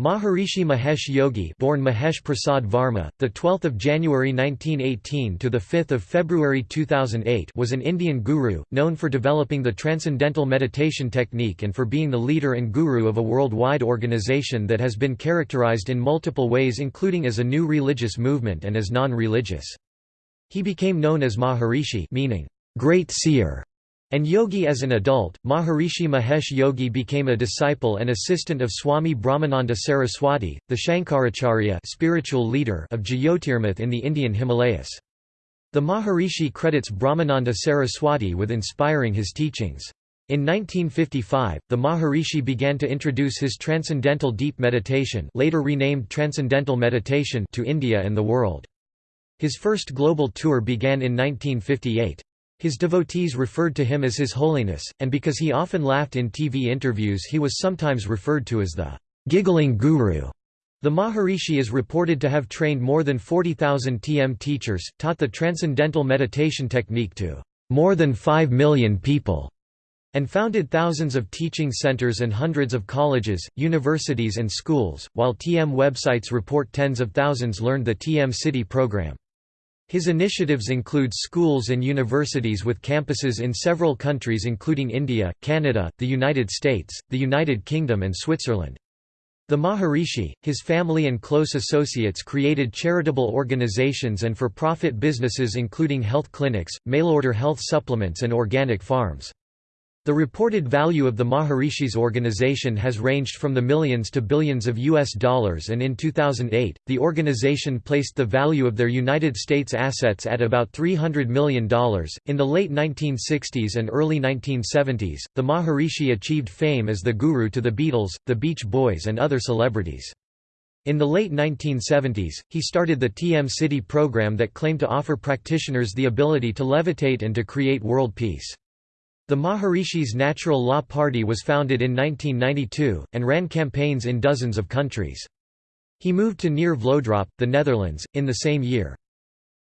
Maharishi Mahesh Yogi, born Mahesh Prasad Varma, the 12th of January 1918 to the 5th of February 2008, was an Indian guru known for developing the transcendental meditation technique and for being the leader and guru of a worldwide organization that has been characterized in multiple ways including as a new religious movement and as non-religious. He became known as Maharishi, meaning great seer and yogi as an adult, Maharishi Mahesh Yogi became a disciple and assistant of Swami Brahmananda Saraswati, the Shankaracharya spiritual leader of Jyotirmath in the Indian Himalayas. The Maharishi credits Brahmananda Saraswati with inspiring his teachings. In 1955, the Maharishi began to introduce his Transcendental Deep Meditation later renamed Transcendental Meditation to India and the world. His first global tour began in 1958. His devotees referred to him as His Holiness, and because he often laughed in TV interviews he was sometimes referred to as the giggling guru. The Maharishi is reported to have trained more than 40,000 TM teachers, taught the Transcendental Meditation technique to more than 5 million people, and founded thousands of teaching centers and hundreds of colleges, universities and schools, while TM websites report tens of thousands learned the TM-Sidhi program. His initiatives include schools and universities with campuses in several countries including India, Canada, the United States, the United Kingdom and Switzerland. The Maharishi, his family and close associates created charitable organizations and for-profit businesses including health clinics, mail-order health supplements and organic farms. The reported value of the Maharishi's organization has ranged from the millions to billions of US dollars and in 2008, the organization placed the value of their United States assets at about $300 million. In the late 1960s and early 1970s, the Maharishi achieved fame as the guru to the Beatles, the Beach Boys and other celebrities. In the late 1970s, he started the TM-Sidhi program that claimed to offer practitioners the ability to levitate and to create world peace. The Maharishi's Natural Law Party was founded in 1992, and ran campaigns in dozens of countries. He moved to near Vlodrop, the Netherlands, in the same year.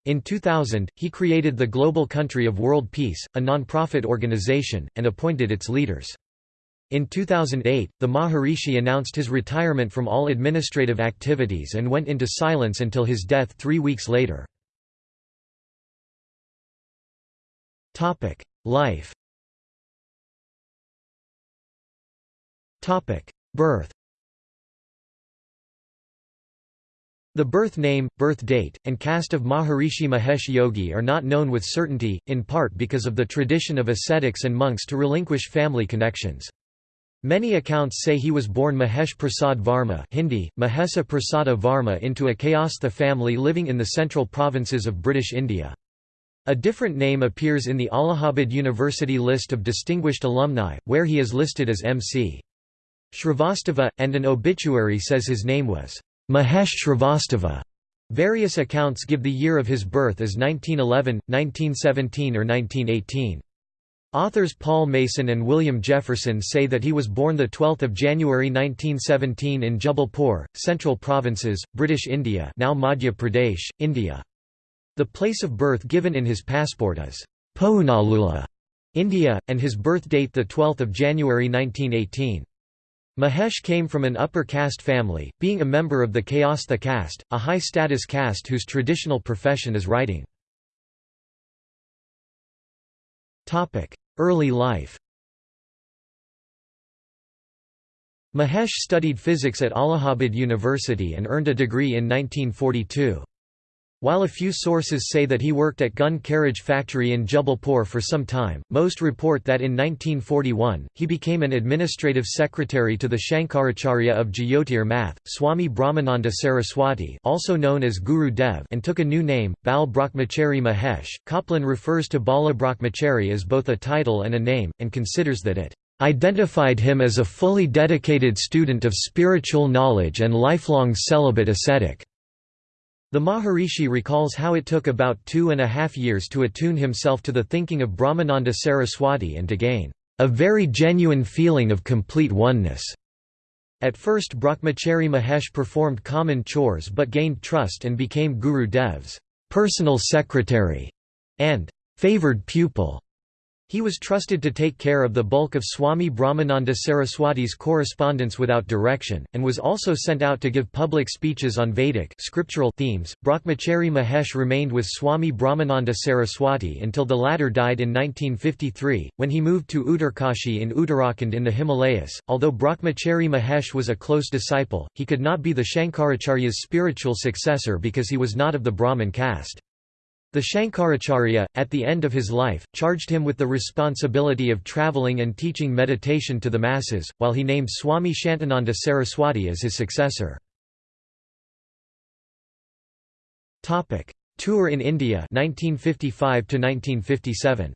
In 2000, he created the Global Country of World Peace, a non-profit organization, and appointed its leaders. In 2008, the Maharishi announced his retirement from all administrative activities and went into silence until his death three weeks later. Life Birth The birth name, birth date, and caste of Maharishi Mahesh Yogi are not known with certainty, in part because of the tradition of ascetics and monks to relinquish family connections. Many accounts say he was born Mahesh Prasad Varma Hindi, Mahesa Prasada Varma into a Kayastha family living in the central provinces of British India. A different name appears in the Allahabad University list of distinguished alumni, where he is listed as M.C. Shrivastava, and an obituary says his name was Mahesh Shrivastava. Various accounts give the year of his birth as 1911, 1917 or 1918. Authors Paul Mason and William Jefferson say that he was born 12 January 1917 in Jabalpur, Central Provinces, British India now Madhya Pradesh, India. The place of birth given in his passport is Poonalula, India, and his birth date 12 January 1918. Mahesh came from an upper caste family, being a member of the Kayastha caste, a high-status caste whose traditional profession is writing. Early life Mahesh studied physics at Allahabad University and earned a degree in 1942. While a few sources say that he worked at gun carriage factory in Jabalpur for some time, most report that in 1941, he became an administrative secretary to the Shankaracharya of Jyotir Math, Swami Brahmananda Saraswati also known as Guru Dev and took a new name, Bal Brahmachari Mahesh. Kaplan refers to Bala Brahmachari as both a title and a name, and considers that it identified him as a fully dedicated student of spiritual knowledge and lifelong celibate ascetic. The Maharishi recalls how it took about two and a half years to attune himself to the thinking of Brahmananda Saraswati and to gain a very genuine feeling of complete oneness. At first Brahmachari Mahesh performed common chores but gained trust and became Guru Dev's personal secretary and favored pupil. He was trusted to take care of the bulk of Swami Brahmananda Saraswati's correspondence without direction, and was also sent out to give public speeches on Vedic scriptural themes. Brahmachari Mahesh remained with Swami Brahmananda Saraswati until the latter died in 1953, when he moved to Uttarkashi in Uttarakhand in the Himalayas. Although Brahmachari Mahesh was a close disciple, he could not be the Shankaracharya's spiritual successor because he was not of the Brahmin caste. The Shankaracharya, at the end of his life, charged him with the responsibility of travelling and teaching meditation to the masses, while he named Swami Shantananda Saraswati as his successor. Tour in India 1955 1957.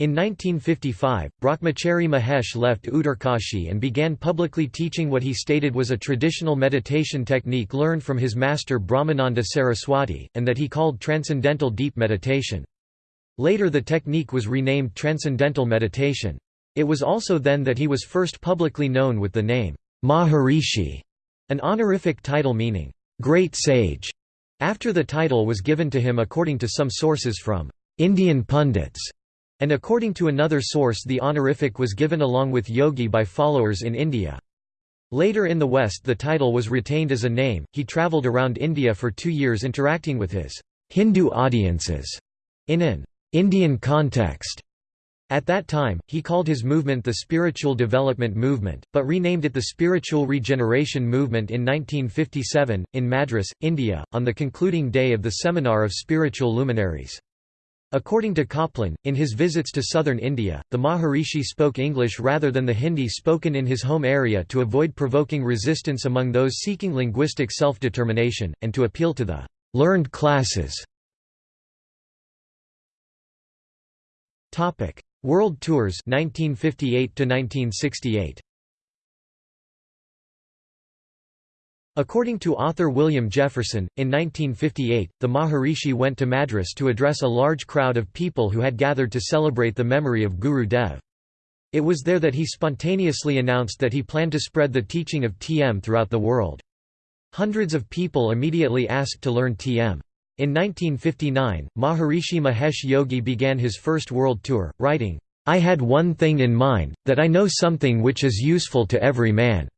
In 1955, Brahmachari Mahesh left Uttarkashi and began publicly teaching what he stated was a traditional meditation technique learned from his master Brahmananda Saraswati, and that he called transcendental deep meditation. Later the technique was renamed Transcendental Meditation. It was also then that he was first publicly known with the name, Maharishi, an honorific title meaning, great sage, after the title was given to him according to some sources from Indian pundits and according to another source the honorific was given along with yogi by followers in India. Later in the West the title was retained as a name. He travelled around India for two years interacting with his Hindu audiences in an Indian context. At that time, he called his movement the Spiritual Development Movement, but renamed it the Spiritual Regeneration Movement in 1957, in Madras, India, on the concluding day of the Seminar of Spiritual Luminaries. According to Copland, in his visits to southern India, the Maharishi spoke English rather than the Hindi spoken in his home area to avoid provoking resistance among those seeking linguistic self-determination, and to appeal to the «learned classes». World Tours 1958 1968. According to author William Jefferson, in 1958, the Maharishi went to Madras to address a large crowd of people who had gathered to celebrate the memory of Guru Dev. It was there that he spontaneously announced that he planned to spread the teaching of TM throughout the world. Hundreds of people immediately asked to learn TM. In 1959, Maharishi Mahesh Yogi began his first world tour, writing, I had one thing in mind, that I know something which is useful to every man.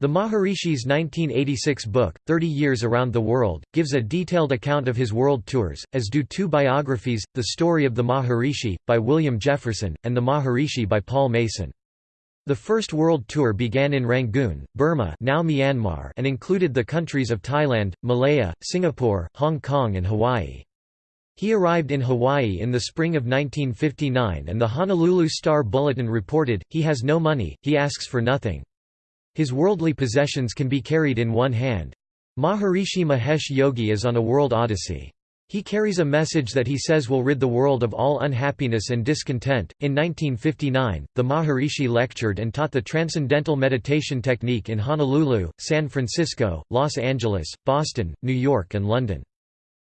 The Maharishi's 1986 book, 30 Years Around the World, gives a detailed account of his world tours, as do two biographies, The Story of the Maharishi, by William Jefferson, and The Maharishi by Paul Mason. The first world tour began in Rangoon, Burma now Myanmar and included the countries of Thailand, Malaya, Singapore, Hong Kong and Hawaii. He arrived in Hawaii in the spring of 1959 and the Honolulu Star Bulletin reported, he has no money, he asks for nothing. His worldly possessions can be carried in one hand. Maharishi Mahesh Yogi is on a world odyssey. He carries a message that he says will rid the world of all unhappiness and discontent. In 1959, the Maharishi lectured and taught the Transcendental Meditation technique in Honolulu, San Francisco, Los Angeles, Boston, New York, and London.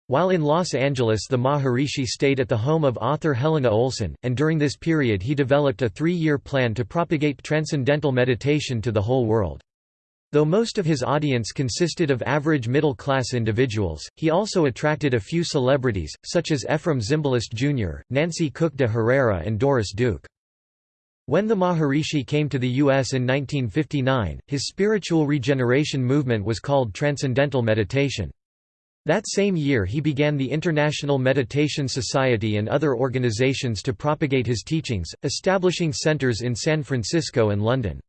While in Los Angeles the Maharishi stayed at the home of author Helena Olson, and during this period he developed a three-year plan to propagate transcendental meditation to the whole world. Though most of his audience consisted of average middle-class individuals, he also attracted a few celebrities, such as Efrem Zimbalist Jr., Nancy Cooke de Herrera and Doris Duke. When the Maharishi came to the U.S. in 1959, his spiritual regeneration movement was called Transcendental Meditation. That same year he began the International Meditation Society and other organizations to propagate his teachings, establishing centers in San Francisco and London.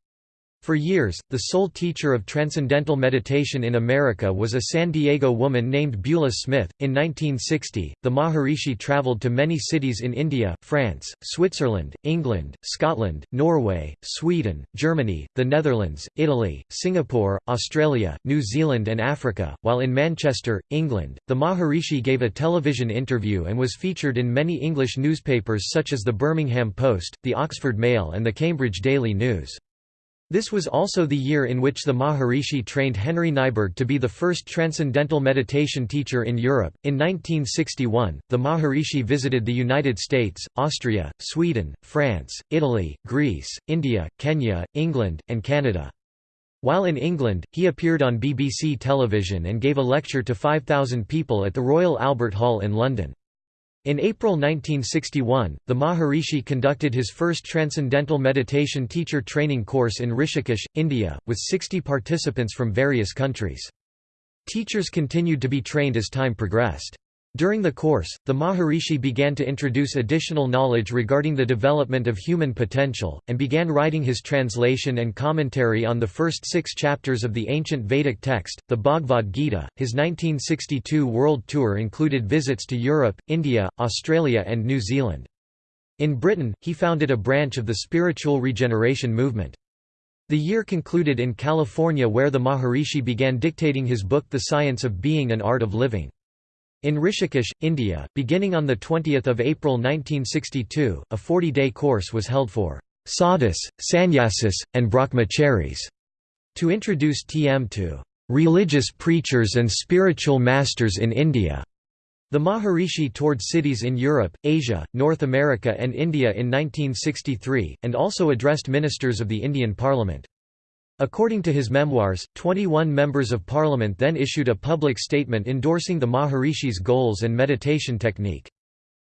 For years, the sole teacher of transcendental meditation in America was a San Diego woman named Beulah Smith. In 1960, the Maharishi traveled to many cities in India, France, Switzerland, England, Scotland, Norway, Sweden, Germany, the Netherlands, Italy, Singapore, Australia, New Zealand, and Africa. While in Manchester, England, the Maharishi gave a television interview and was featured in many English newspapers such as the Birmingham Post, the Oxford Mail, and the Cambridge Daily News. This was also the year in which the Maharishi trained Henry Nyberg to be the first transcendental meditation teacher in Europe. In 1961, the Maharishi visited the United States, Austria, Sweden, France, Italy, Greece, India, Kenya, England, and Canada. While in England, he appeared on BBC television and gave a lecture to 5,000 people at the Royal Albert Hall in London. In April 1961, the Maharishi conducted his first Transcendental Meditation teacher training course in Rishikesh, India, with 60 participants from various countries. Teachers continued to be trained as time progressed. During the course, the Maharishi began to introduce additional knowledge regarding the development of human potential, and began writing his translation and commentary on the first six chapters of the ancient Vedic text, the Bhagavad Gita. His 1962 world tour included visits to Europe, India, Australia, and New Zealand. In Britain, he founded a branch of the spiritual regeneration movement. The year concluded in California where the Maharishi began dictating his book The Science of Being and Art of Living. In Rishikesh, India, beginning on 20 April 1962, a 40-day course was held for sadhus, sannyasis, and brahmacharis to introduce TM to religious preachers and spiritual masters in India. The Maharishi toured cities in Europe, Asia, North America and India in 1963, and also addressed ministers of the Indian Parliament. According to his memoirs, 21 members of parliament then issued a public statement endorsing the Maharishi's goals and meditation technique.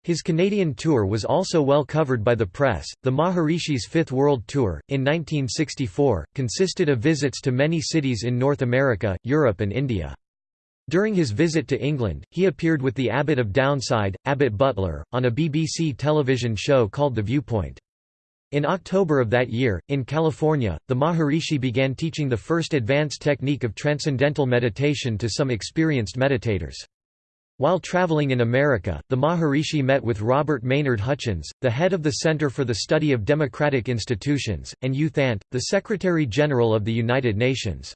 His Canadian tour was also well covered by the press. The Maharishi's Fifth World Tour, in 1964, consisted of visits to many cities in North America, Europe, and India. During his visit to England, he appeared with the Abbot of Downside, Abbot Butler, on a BBC television show called The Viewpoint. In October of that year, in California, the Maharishi began teaching the first advanced technique of transcendental meditation to some experienced meditators. While traveling in America, the Maharishi met with Robert Maynard Hutchins, the head of the Center for the Study of Democratic Institutions, and U Thant, the Secretary-General of the United Nations.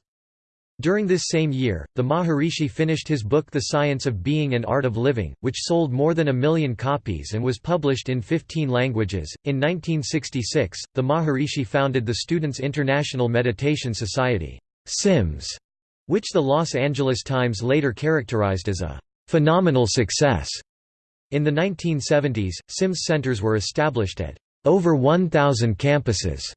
During this same year, the Maharishi finished his book The Science of Being and Art of Living, which sold more than a million copies and was published in 15 languages. In 1966, the Maharishi founded the Students' International Meditation Society, SIMS, which the Los Angeles Times later characterized as a phenomenal success. In the 1970s, SIMS centers were established at over 1,000 campuses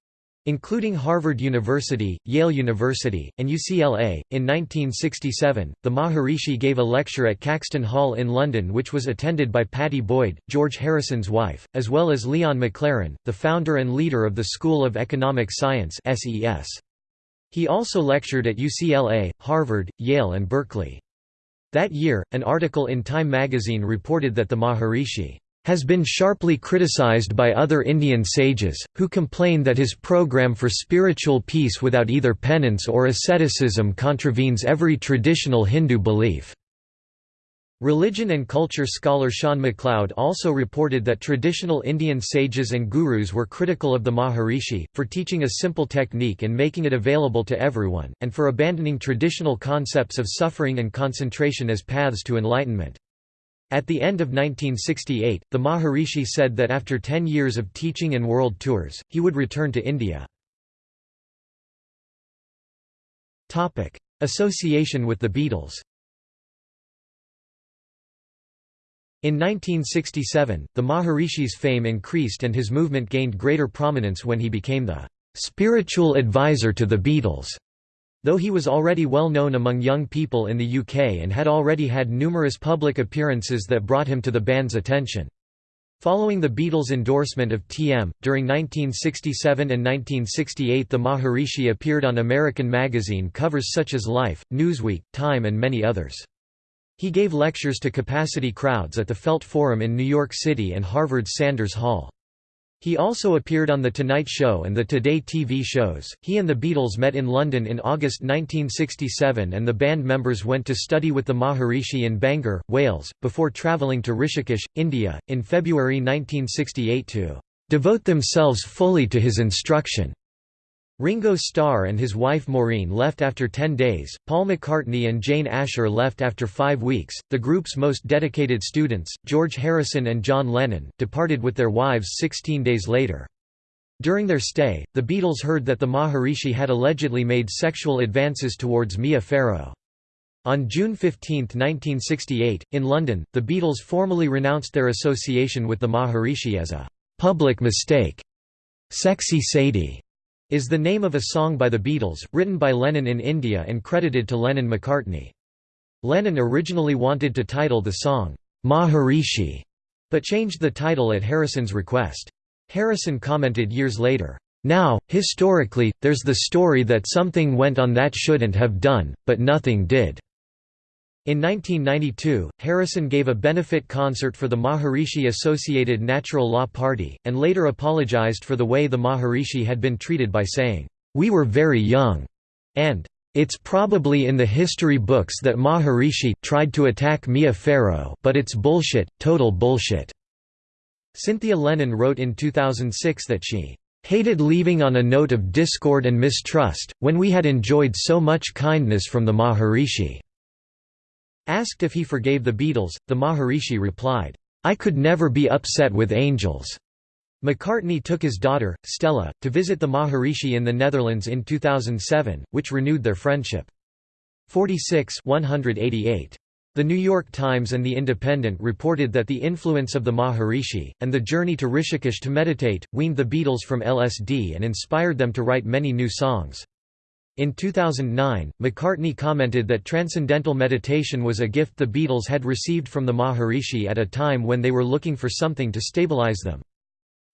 including Harvard University, Yale University, and UCLA. In 1967, the Maharishi gave a lecture at Caxton Hall in London, which was attended by Pattie Boyd, George Harrison's wife, as well as Leon MacLaren, the founder and leader of the School of Economic Science. He also lectured at UCLA, Harvard, Yale, and Berkeley. That year, an article in Time magazine reported that the Maharishi has been sharply criticized by other Indian sages, who complain that his program for spiritual peace without either penance or asceticism contravenes every traditional Hindu belief. Religion and culture scholar Sean McCloud also reported that traditional Indian sages and gurus were critical of the Maharishi, for teaching a simple technique and making it available to everyone, and for abandoning traditional concepts of suffering and concentration as paths to enlightenment. At the end of 1968, the Maharishi said that after ten years of teaching and world tours, he would return to India. Association with the Beatles In 1967, the Maharishi's fame increased and his movement gained greater prominence when he became the "...spiritual advisor to the Beatles." Though he was already well known among young people in the UK and had already had numerous public appearances that brought him to the band's attention. Following the Beatles' endorsement of TM, during 1967 and 1968 the Maharishi appeared on American magazine covers such as Life, Newsweek, Time and many others. He gave lectures to capacity crowds at the Felt Forum in New York City and Harvard's Sanders Hall. He also appeared on The Tonight Show and the Today TV shows. He and the Beatles met in London in August 1967 and the band members went to study with the Maharishi in Bangor, Wales, before travelling to Rishikesh, India, in February 1968 to devote themselves fully to his instruction. Ringo Starr and his wife Maureen left after 10 days, Paul McCartney and Jane Asher left after five weeks. The group's most dedicated students, George Harrison and John Lennon, departed with their wives 16 days later. During their stay, the Beatles heard that the Maharishi had allegedly made sexual advances towards Mia Farrow. On June 15, 1968, in London, the Beatles formally renounced their association with the Maharishi as a public mistake. Sexy Sadie is the name of a song by the Beatles, written by Lennon in India and credited to Lennon-McCartney. Lennon originally wanted to title the song, Maharishi, but changed the title at Harrison's request. Harrison commented years later, "...now, historically, there's the story that something went on that shouldn't have done, but nothing did." In 1992, Harrison gave a benefit concert for the Maharishi Associated Natural Law Party, and later apologized for the way the Maharishi had been treated by saying, "'We were very young' and "'It's probably in the history books that Maharishi tried to attack Mia Farrow but it's bullshit, total bullshit." Cynthia Lennon wrote in 2006 that she hated leaving on a note of discord and mistrust, when we had enjoyed so much kindness from the Maharishi." Asked if he forgave the Beatles, the Maharishi replied, "'I could never be upset with angels.'" McCartney took his daughter, Stella, to visit the Maharishi in the Netherlands in 2007, which renewed their friendship. 46 188. The New York Times and The Independent reported that the influence of the Maharishi, and the journey to Rishikesh to meditate, weaned the Beatles from LSD and inspired them to write many new songs. In 2009, McCartney commented that transcendental meditation was a gift the Beatles had received from the Maharishi at a time when they were looking for something to stabilize them.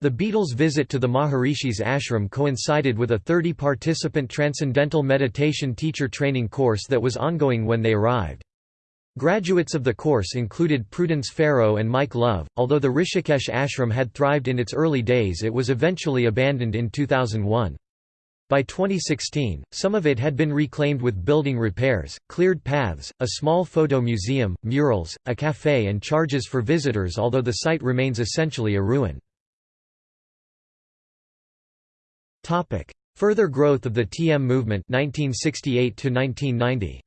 The Beatles' visit to the Maharishi's ashram coincided with a 30-participant transcendental meditation teacher training course that was ongoing when they arrived. Graduates of the course included Prudence Farrow and Mike Love. Although the Rishikesh ashram had thrived in its early days, it was eventually abandoned in 2001. By 2016, some of it had been reclaimed with building repairs, cleared paths, a small photo museum, murals, a cafe and charges for visitors although the site remains essentially a ruin. Further growth of the TM movement 1968 -1990.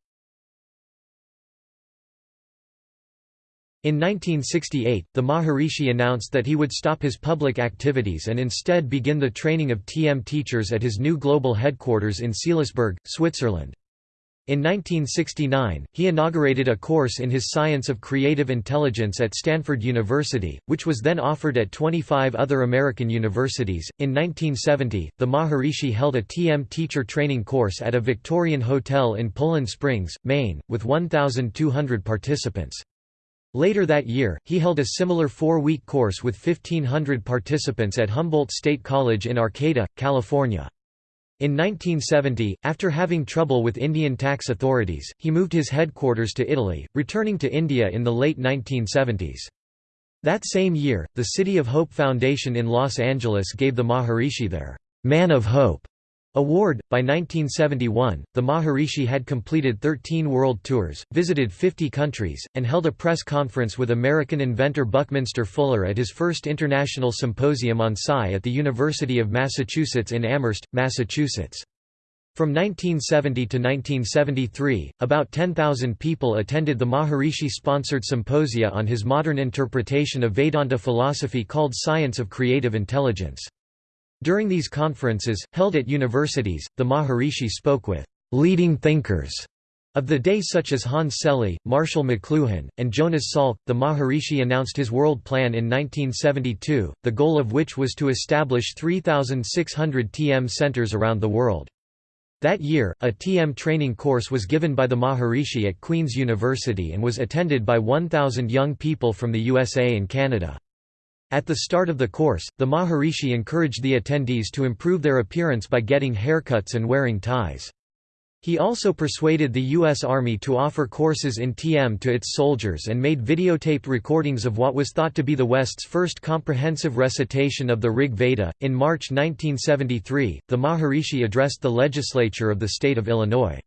In 1968, the Maharishi announced that he would stop his public activities and instead begin the training of TM teachers at his new global headquarters in Seelisberg, Switzerland. In 1969, he inaugurated a course in his Science of Creative Intelligence at Stanford University, which was then offered at 25 other American universities. In 1970, the Maharishi held a TM teacher training course at a Victorian hotel in Poland Springs, Maine, with 1,200 participants. Later that year, he held a similar four-week course with 1,500 participants at Humboldt State College in Arcata, California. In 1970, after having trouble with Indian tax authorities, he moved his headquarters to Italy, returning to India in the late 1970s. That same year, the City of Hope Foundation in Los Angeles gave the Maharishi their Man of Hope Award. By 1971, the Maharishi had completed 13 world tours, visited 50 countries, and held a press conference with American inventor Buckminster Fuller at his first international symposium on psi at the University of Massachusetts in Amherst, Massachusetts. From 1970 to 1973, about 10,000 people attended the Maharishi-sponsored symposia on his modern interpretation of Vedanta philosophy called Science of Creative Intelligence. During these conferences, held at universities, the Maharishi spoke with leading thinkers of the day such as Hans Selye, Marshall McLuhan, and Jonas Salk, the Maharishi announced his world plan in 1972, the goal of which was to establish 3,600 TM centers around the world. That year, a TM training course was given by the Maharishi at Queen's University and was attended by 1,000 young people from the USA and Canada. At the start of the course, the Maharishi encouraged the attendees to improve their appearance by getting haircuts and wearing ties. He also persuaded the U.S. Army to offer courses in TM to its soldiers and made videotaped recordings of what was thought to be the West's first comprehensive recitation of the Rig Veda. In March 1973, the Maharishi addressed the legislature of the state of Illinois.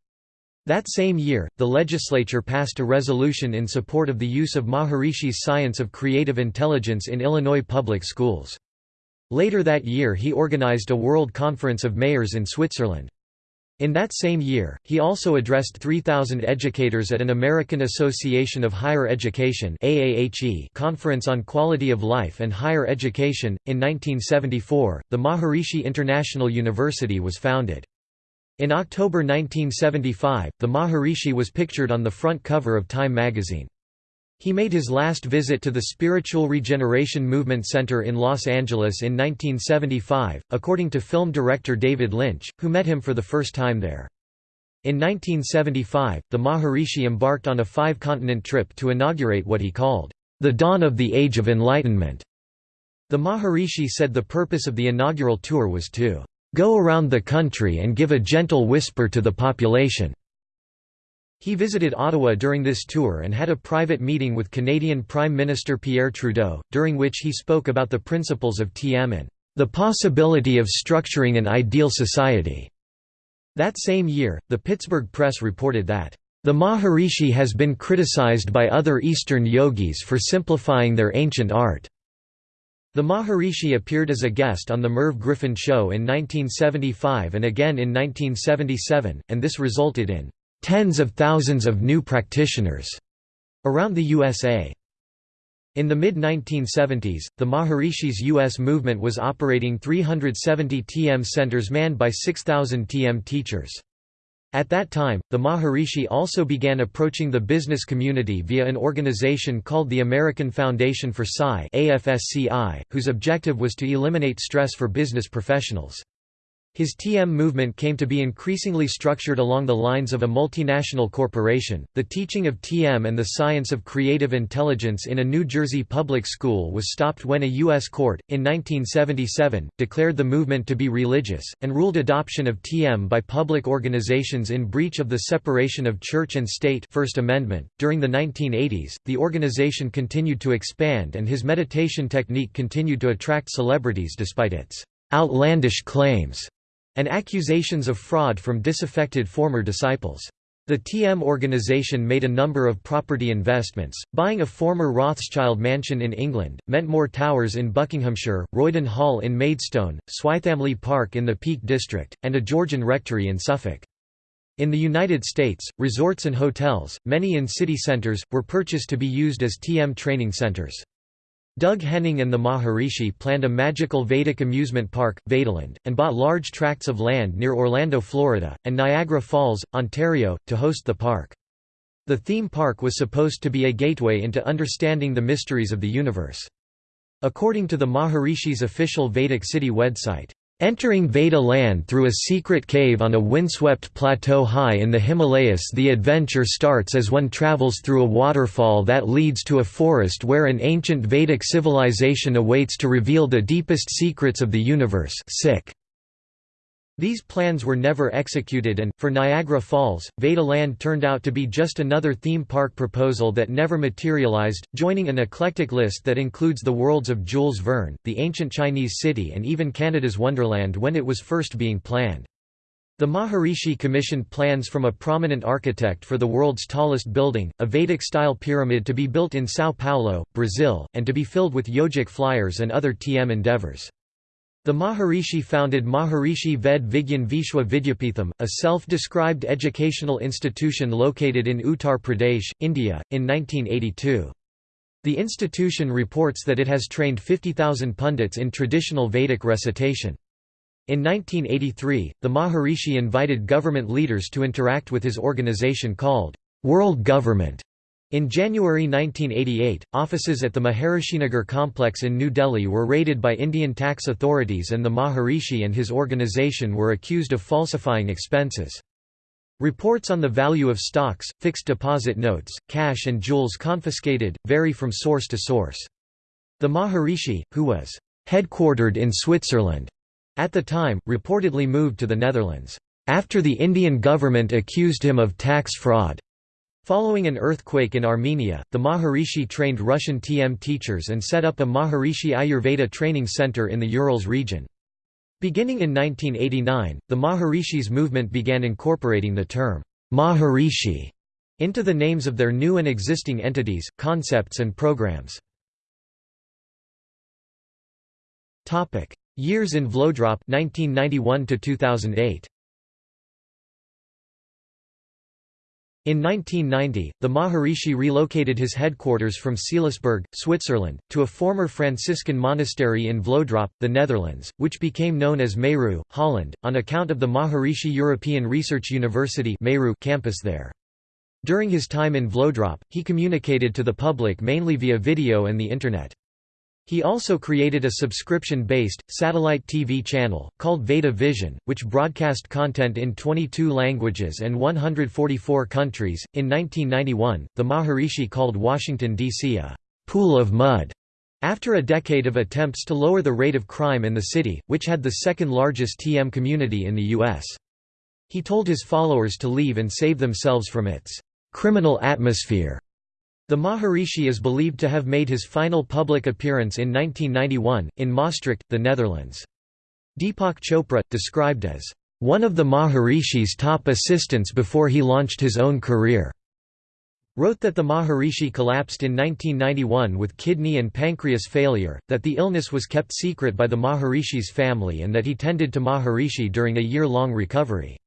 That same year, the legislature passed a resolution in support of the use of Maharishi's science of creative intelligence in Illinois public schools. Later that year he organized a World Conference of Mayors in Switzerland. In that same year, he also addressed 3,000 educators at an American Association of Higher Education conference on quality of life and higher education. In 1974, the Maharishi International University was founded. In October 1975, the Maharishi was pictured on the front cover of Time magazine. He made his last visit to the Spiritual Regeneration Movement Center in Los Angeles in 1975, according to film director David Lynch, who met him for the first time there. In 1975, the Maharishi embarked on a five-continent trip to inaugurate what he called, the dawn of the Age of Enlightenment. The Maharishi said the purpose of the inaugural tour was to go around the country and give a gentle whisper to the population. He visited Ottawa during this tour and had a private meeting with Canadian Prime Minister Pierre Trudeau, during which he spoke about the principles of TM and the possibility of structuring an ideal society. That same year, the Pittsburgh Press reported that the Maharishi has been criticized by other Eastern yogis for simplifying their ancient art. The Maharishi appeared as a guest on The Merv Griffin Show in 1975 and again in 1977, and this resulted in tens of thousands of new practitioners around the USA. In the mid-1970s, the Maharishi's U.S. movement was operating 370 TM centers manned by 6,000 TM teachers. At that time, the Maharishi also began approaching the business community via an organization called the American Foundation for Psi whose objective was to eliminate stress for business professionals. His TM movement came to be increasingly structured along the lines of a multinational corporation. The teaching of TM and the science of creative intelligence in a New Jersey public school was stopped when a U.S. court, in 1977, declared the movement to be religious, and ruled adoption of TM by public organizations in breach of the separation of church and state First Amendment. During the 1980s, the organization continued to expand and his meditation technique continued to attract celebrities despite its outlandish claims and accusations of fraud from disaffected former disciples. The TM organization made a number of property investments, buying a former Rothschild mansion in England, Mentmore Towers in Buckinghamshire, Roydon Hall in Maidstone, Swithamley Park in the Peak District, and a Georgian rectory in Suffolk. In the United States, resorts and hotels, many in city centers, were purchased to be used as TM training centers. Doug Henning and the Maharishi planned a magical Vedic amusement park, Vedaland, and bought large tracts of land near Orlando, Florida, and Niagara Falls, Ontario, to host the park. The theme park was supposed to be a gateway into understanding the mysteries of the universe. According to the Maharishi's official Vedic City website, Entering Veda land through a secret cave on a windswept plateau high in the Himalayas the adventure starts as one travels through a waterfall that leads to a forest where an ancient Vedic civilization awaits to reveal the deepest secrets of the universe sick. These plans were never executed and, for Niagara Falls, Veda Land turned out to be just another theme park proposal that never materialized, joining an eclectic list that includes the worlds of Jules Verne, the ancient Chinese city and even Canada's Wonderland when it was first being planned. The Maharishi commissioned plans from a prominent architect for the world's tallest building, a Vedic-style pyramid to be built in São Paulo, Brazil, and to be filled with yogic flyers and other TM endeavors. The Maharishi founded Maharishi Ved Vigyan Vishwa Vidyapitham, a self-described educational institution located in Uttar Pradesh, India, in 1982. The institution reports that it has trained 50,000 pundits in traditional Vedic recitation. In 1983, the Maharishi invited government leaders to interact with his organization called World Government in January 1988, offices at the Maharishinagar complex in New Delhi were raided by Indian tax authorities and the Maharishi and his organisation were accused of falsifying expenses. Reports on the value of stocks, fixed deposit notes, cash and jewels confiscated, vary from source to source. The Maharishi, who was headquartered in Switzerland at the time, reportedly moved to the Netherlands, after the Indian government accused him of tax fraud. Following an earthquake in Armenia, the Maharishi trained Russian TM teachers and set up a Maharishi Ayurveda training center in the Urals region. Beginning in 1989, the Maharishi's movement began incorporating the term Maharishi into the names of their new and existing entities, concepts and programs. Years in Vlodrop 1991 to 2008. In 1990, the Maharishi relocated his headquarters from Seelisberg, Switzerland, to a former Franciscan monastery in Vlodrop, the Netherlands, which became known as Meru, Holland, on account of the Maharishi European Research University campus there. During his time in Vlodrop, he communicated to the public mainly via video and the Internet. He also created a subscription-based, satellite TV channel, called Veda Vision, which broadcast content in 22 languages and 144 countries. In 1991, the Maharishi called Washington, D.C. a pool of mud after a decade of attempts to lower the rate of crime in the city, which had the second largest TM community in the U.S. He told his followers to leave and save themselves from its criminal atmosphere. The Maharishi is believed to have made his final public appearance in 1991, in Maastricht, the Netherlands. Deepak Chopra, described as, "...one of the Maharishi's top assistants before he launched his own career." wrote that the Maharishi collapsed in 1991 with kidney and pancreas failure, that the illness was kept secret by the Maharishi's family and that he tended to Maharishi during a year-long recovery.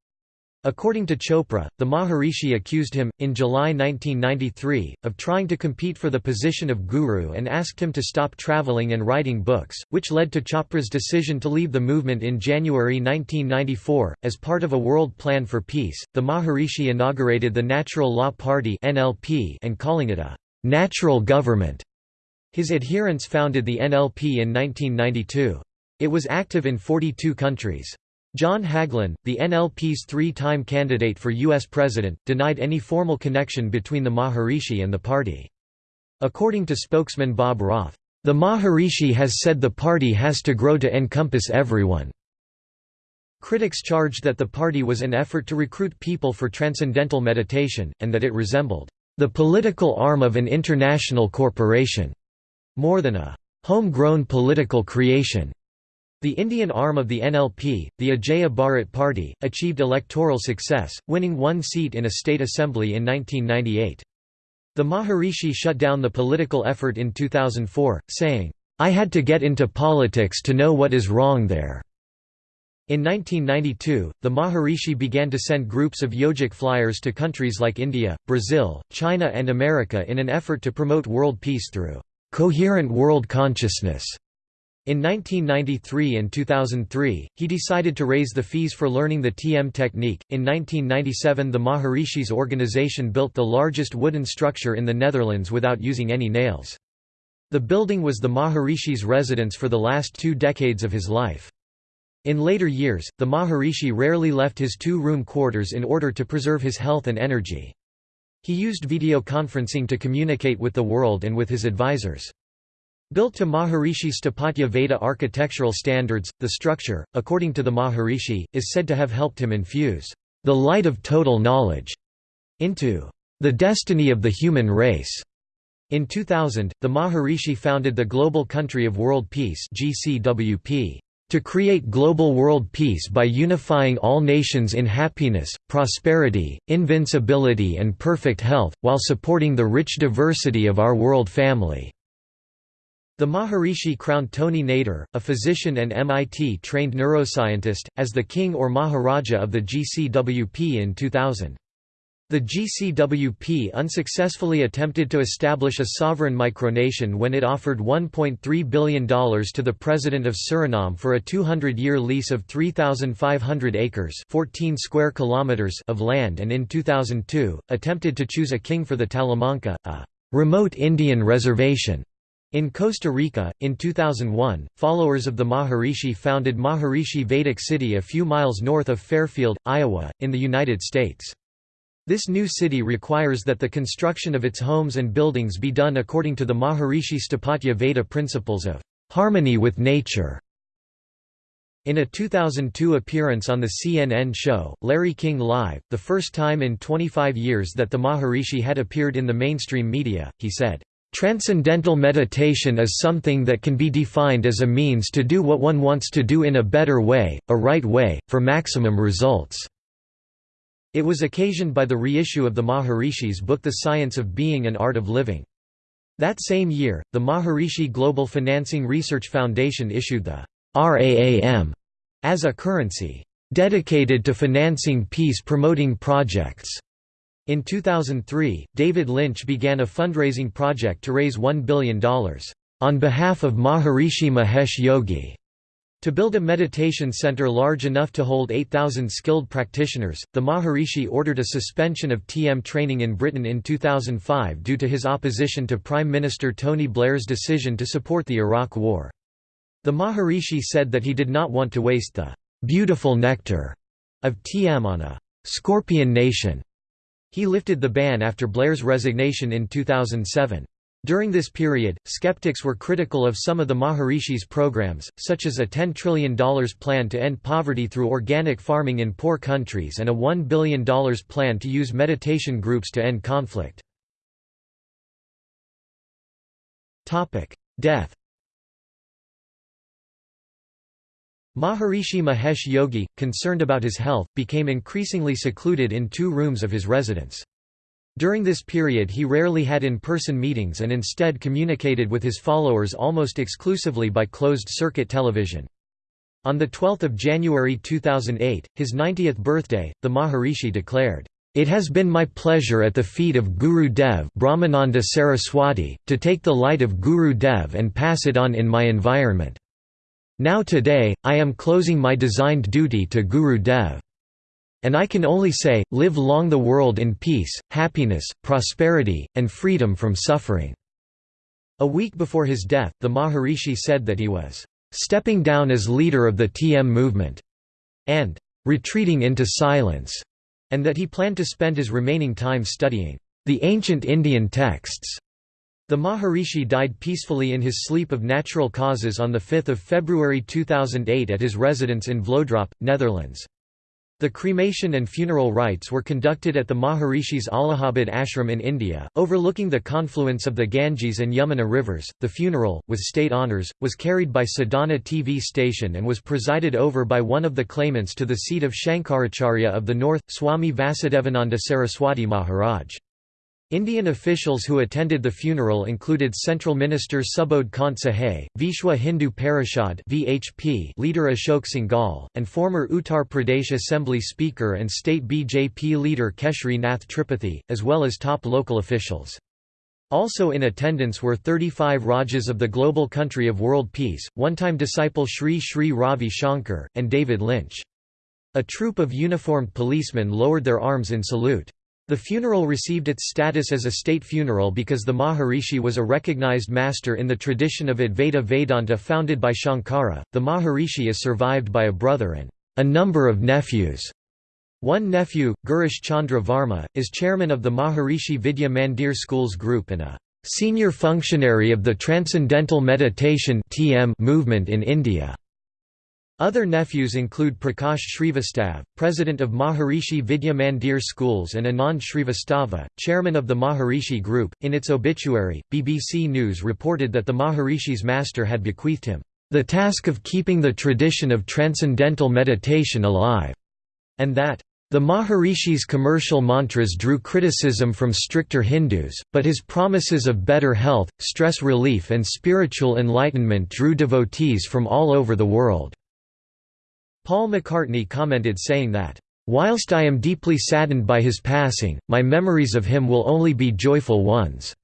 According to Chopra, the Maharishi accused him, in July 1993, of trying to compete for the position of guru and asked him to stop traveling and writing books, which led to Chopra's decision to leave the movement in January 1994. As part of a world plan for peace, the Maharishi inaugurated the Natural Law Party and calling it a natural government. His adherents founded the NLP in 1992. It was active in 42 countries. John Hagelin, the NLP's three-time candidate for U.S. president, denied any formal connection between the Maharishi and the party. According to spokesman Bob Roth, "...the Maharishi has said the party has to grow to encompass everyone." Critics charged that the party was an effort to recruit people for transcendental meditation, and that it resembled, "...the political arm of an international corporation," more than a "...homegrown political creation." The Indian arm of the NLP, the Ajeya Bharat Party, achieved electoral success, winning one seat in a state assembly in 1998. The Maharishi shut down the political effort in 2004, saying, "'I had to get into politics to know what is wrong there'". In 1992, the Maharishi began to send groups of yogic flyers to countries like India, Brazil, China and America in an effort to promote world peace through "'coherent world consciousness' In 1993 and 2003, he decided to raise the fees for learning the TM technique. In 1997, the Maharishi's organization built the largest wooden structure in the Netherlands without using any nails. The building was the Maharishi's residence for the last two decades of his life. In later years, the Maharishi rarely left his two-room quarters in order to preserve his health and energy. He used video conferencing to communicate with the world and with his advisors. Built to Maharishi Sthapatya Veda architectural standards, the structure, according to the Maharishi, is said to have helped him infuse the light of total knowledge into the destiny of the human race. In 2000, the Maharishi founded the Global Country of World Peace (GCWP) to create global world peace by unifying all nations in happiness, prosperity, invincibility and perfect health, while supporting the rich diversity of our world family. The Maharishi crowned Tony Nader, a physician and MIT-trained neuroscientist, as the king or Maharaja of the GCWP in 2000. The GCWP unsuccessfully attempted to establish a sovereign micronation when it offered $1.3 billion to the president of Suriname for a 200-year lease of 3,500 acres 14 square kilometers of land and in 2002, attempted to choose a king for the Talamanca, a remote Indian reservation in Costa Rica, in 2001, followers of the Maharishi founded Maharishi Vedic City a few miles north of Fairfield, Iowa, in the United States. This new city requires that the construction of its homes and buildings be done according to the Maharishi Sthapatya Veda principles of harmony with nature. In a 2002 appearance on the CNN show, Larry King Live, the first time in 25 years that the Maharishi had appeared in the mainstream media, he said, Transcendental meditation is something that can be defined as a means to do what one wants to do in a better way, a right way, for maximum results. It was occasioned by the reissue of the Maharishi's book The Science of Being and Art of Living. That same year, the Maharishi Global Financing Research Foundation issued the RAAM as a currency dedicated to financing peace-promoting projects. In 2003, David Lynch began a fundraising project to raise $1 billion, on behalf of Maharishi Mahesh Yogi, to build a meditation center large enough to hold 8,000 skilled practitioners. The Maharishi ordered a suspension of TM training in Britain in 2005 due to his opposition to Prime Minister Tony Blair's decision to support the Iraq War. The Maharishi said that he did not want to waste the beautiful nectar of TM on a scorpion nation he lifted the ban after Blair's resignation in 2007. During this period, skeptics were critical of some of the Maharishi's programs, such as a $10 trillion plan to end poverty through organic farming in poor countries and a $1 billion plan to use meditation groups to end conflict. Death Maharishi Mahesh Yogi, concerned about his health, became increasingly secluded in two rooms of his residence. During this period he rarely had in-person meetings and instead communicated with his followers almost exclusively by closed-circuit television. On 12 January 2008, his 90th birthday, the Maharishi declared, "...it has been my pleasure at the feet of Guru Dev Brahmananda Saraswati, to take the light of Guru Dev and pass it on in my environment. Now today, I am closing my designed duty to Guru Dev." And I can only say, live long the world in peace, happiness, prosperity, and freedom from suffering." A week before his death, the Maharishi said that he was "...stepping down as leader of the TM movement," and "...retreating into silence," and that he planned to spend his remaining time studying the ancient Indian texts. The Maharishi died peacefully in his sleep of natural causes on 5 February 2008 at his residence in Vlodrop, Netherlands. The cremation and funeral rites were conducted at the Maharishi's Allahabad ashram in India, overlooking the confluence of the Ganges and Yamuna rivers. The funeral, with state honours, was carried by Sadhana TV station and was presided over by one of the claimants to the seat of Shankaracharya of the north, Swami Vasudevananda Saraswati Maharaj. Indian officials who attended the funeral included Central Minister Subodh Kant Sahay, Vishwa Hindu Parishad (VHP) leader Ashok Singhal, and former Uttar Pradesh Assembly Speaker and state BJP leader Keshri Nath Tripathi, as well as top local officials. Also in attendance were 35 Rajas of the global country of world peace, one-time disciple Sri Sri Ravi Shankar, and David Lynch. A troop of uniformed policemen lowered their arms in salute. The funeral received its status as a state funeral because the Maharishi was a recognized master in the tradition of Advaita Vedanta founded by Shankara. The Maharishi is survived by a brother and a number of nephews. One nephew, Girish Chandra Varma, is chairman of the Maharishi Vidya Mandir Schools Group and a senior functionary of the Transcendental Meditation movement in India. Other nephews include Prakash Srivastav, president of Maharishi Vidya Mandir Schools, and Anand Srivastava, chairman of the Maharishi Group. In its obituary, BBC News reported that the Maharishi's master had bequeathed him the task of keeping the tradition of transcendental meditation alive, and that the Maharishi's commercial mantras drew criticism from stricter Hindus, but his promises of better health, stress relief, and spiritual enlightenment drew devotees from all over the world. Paul McCartney commented saying that, "...whilst I am deeply saddened by his passing, my memories of him will only be joyful ones.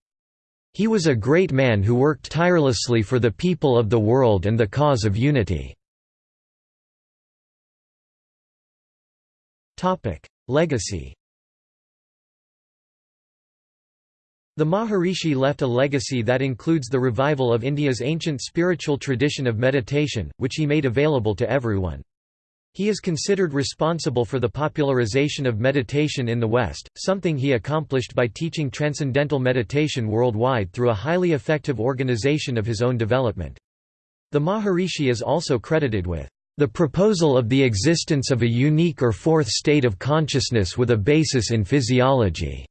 He was a great man who worked tirelessly for the people of the world and the cause of unity." Legacy The Maharishi left a legacy that includes the revival of India's ancient spiritual tradition of meditation, which he made available to everyone. He is considered responsible for the popularization of meditation in the West, something he accomplished by teaching transcendental meditation worldwide through a highly effective organization of his own development. The Maharishi is also credited with the proposal of the existence of a unique or fourth state of consciousness with a basis in physiology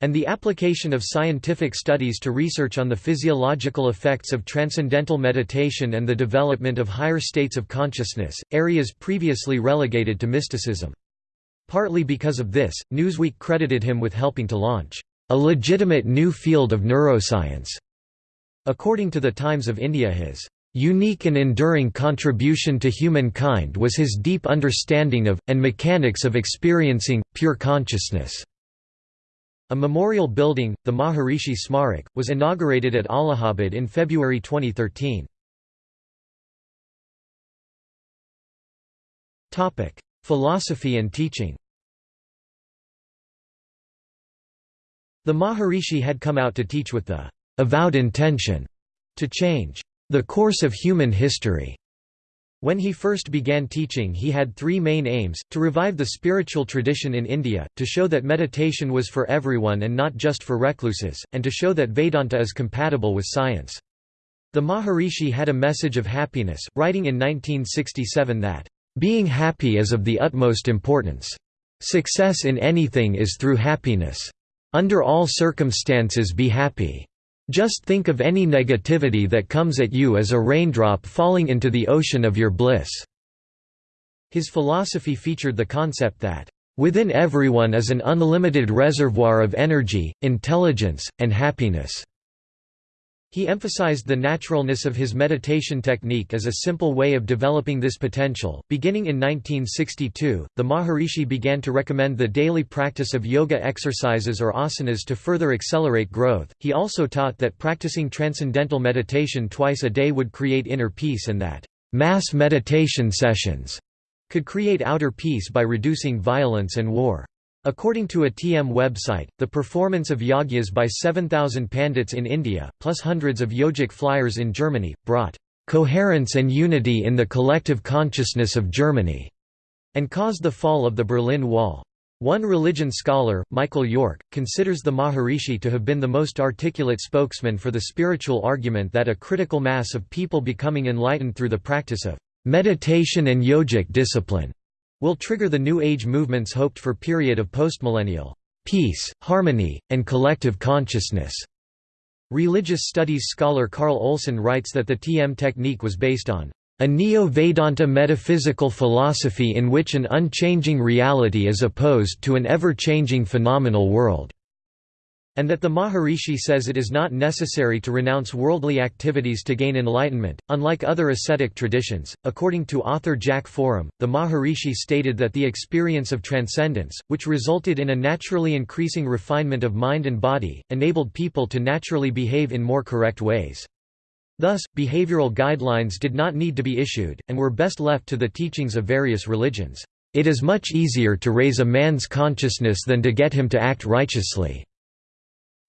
and the application of scientific studies to research on the physiological effects of transcendental meditation and the development of higher states of consciousness, areas previously relegated to mysticism. Partly because of this, Newsweek credited him with helping to launch a legitimate new field of neuroscience. According to the Times of India his unique and enduring contribution to humankind was his deep understanding of, and mechanics of experiencing, pure consciousness. A memorial building, the Maharishi Smarak, was inaugurated at Allahabad in February 2013. Philosophy and teaching The Maharishi had come out to teach with the avowed intention to change the course of human history. When he first began teaching he had three main aims, to revive the spiritual tradition in India, to show that meditation was for everyone and not just for recluses, and to show that Vedanta is compatible with science. The Maharishi had a message of happiness, writing in 1967 that, "...being happy is of the utmost importance. Success in anything is through happiness. Under all circumstances be happy. Just think of any negativity that comes at you as a raindrop falling into the ocean of your bliss." His philosophy featured the concept that, "...within everyone is an unlimited reservoir of energy, intelligence, and happiness." He emphasized the naturalness of his meditation technique as a simple way of developing this potential. Beginning in 1962, the Maharishi began to recommend the daily practice of yoga exercises or asanas to further accelerate growth. He also taught that practicing transcendental meditation twice a day would create inner peace and that mass meditation sessions could create outer peace by reducing violence and war. According to a TM website, the performance of yagyas by 7,000 pandits in India, plus hundreds of yogic flyers in Germany, brought "...coherence and unity in the collective consciousness of Germany", and caused the fall of the Berlin Wall. One religion scholar, Michael York, considers the Maharishi to have been the most articulate spokesman for the spiritual argument that a critical mass of people becoming enlightened through the practice of meditation and yogic discipline will trigger the New Age movement's hoped for period of postmillennial peace, harmony, and collective consciousness. Religious studies scholar Carl Olson writes that the TM technique was based on a Neo-Vedanta metaphysical philosophy in which an unchanging reality is opposed to an ever-changing phenomenal world and that the Maharishi says it is not necessary to renounce worldly activities to gain enlightenment. Unlike other ascetic traditions, according to author Jack Forem, the Maharishi stated that the experience of transcendence, which resulted in a naturally increasing refinement of mind and body, enabled people to naturally behave in more correct ways. Thus, behavioral guidelines did not need to be issued, and were best left to the teachings of various religions. It is much easier to raise a man's consciousness than to get him to act righteously.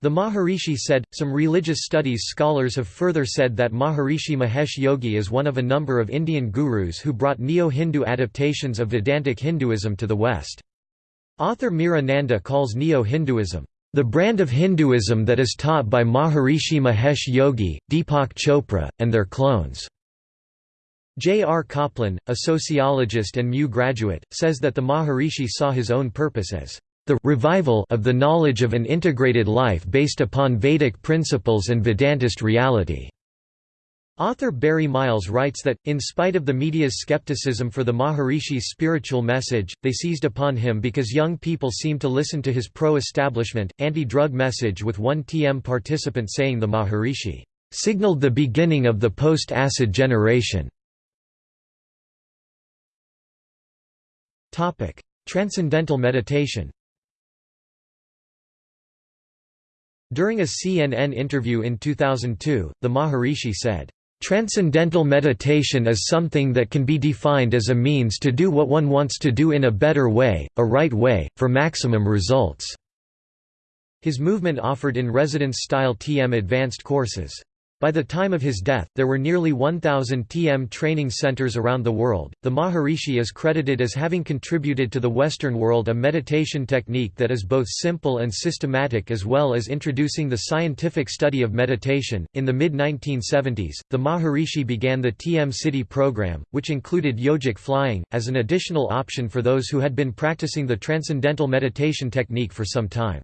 The Maharishi said, some religious studies scholars have further said that Maharishi Mahesh Yogi is one of a number of Indian gurus who brought Neo-Hindu adaptations of Vedantic Hinduism to the West. Author Meera Nanda calls Neo-Hinduism, "...the brand of Hinduism that is taught by Maharishi Mahesh Yogi, Deepak Chopra, and their clones." J. R. Coplin, a sociologist and MU graduate, says that the Maharishi saw his own purpose as the revival of the knowledge of an integrated life based upon Vedic principles and Vedantist reality. Author Barry Miles writes that, in spite of the media's skepticism for the Maharishi's spiritual message, they seized upon him because young people seemed to listen to his pro-establishment, anti-drug message with one TM participant saying the Maharishi, "...signaled the beginning of the post-acid generation." Transcendental meditation During a CNN interview in 2002, the Maharishi said, "...transcendental meditation is something that can be defined as a means to do what one wants to do in a better way, a right way, for maximum results." His movement offered in residence-style TM advanced courses. By the time of his death, there were nearly 1,000 TM training centers around the world. The Maharishi is credited as having contributed to the Western world a meditation technique that is both simple and systematic, as well as introducing the scientific study of meditation. In the mid 1970s, the Maharishi began the TM-Sidhi program, which included yogic flying, as an additional option for those who had been practicing the transcendental meditation technique for some time.